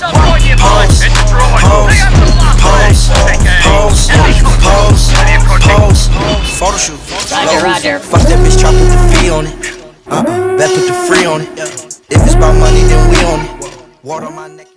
pose, pose, pose, pose, pose, pose, photo shoot. Roger, Roger. Fuck that bitch, Chop put the fee on it. Uh-uh, bet put the free on it. If it's about money, then we on it. Water my neck.